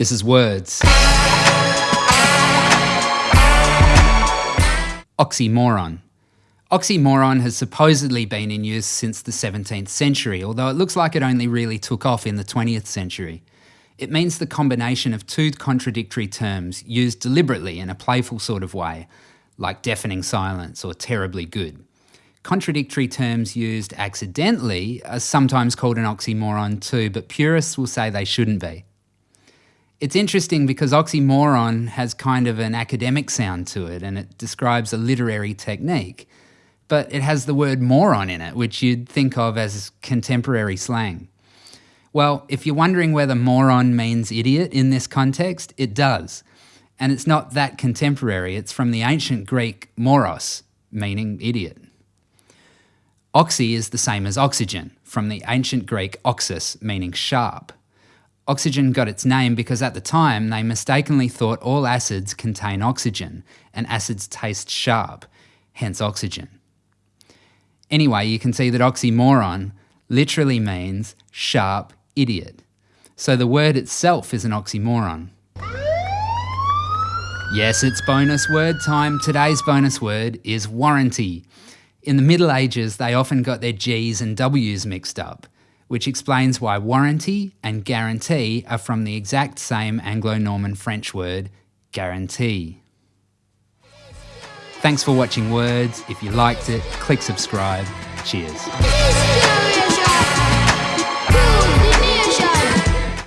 This is words. Oxymoron. Oxymoron has supposedly been in use since the 17th century, although it looks like it only really took off in the 20th century. It means the combination of two contradictory terms used deliberately in a playful sort of way, like deafening silence or terribly good. Contradictory terms used accidentally are sometimes called an oxymoron too, but purists will say they shouldn't be. It's interesting because oxymoron has kind of an academic sound to it and it describes a literary technique, but it has the word moron in it, which you'd think of as contemporary slang. Well, if you're wondering whether moron means idiot in this context, it does. And it's not that contemporary, it's from the ancient Greek moros, meaning idiot. Oxy is the same as oxygen, from the ancient Greek oxus, meaning sharp. Oxygen got its name because at the time they mistakenly thought all acids contain oxygen and acids taste sharp, hence oxygen. Anyway, you can see that oxymoron literally means sharp idiot. So the word itself is an oxymoron. Yes, it's bonus word time. Today's bonus word is warranty. In the Middle Ages, they often got their G's and W's mixed up which explains why warranty and guarantee are from the exact same Anglo-Norman French word, guarantee. Thanks for watching Words. If you liked it, click subscribe. Cheers.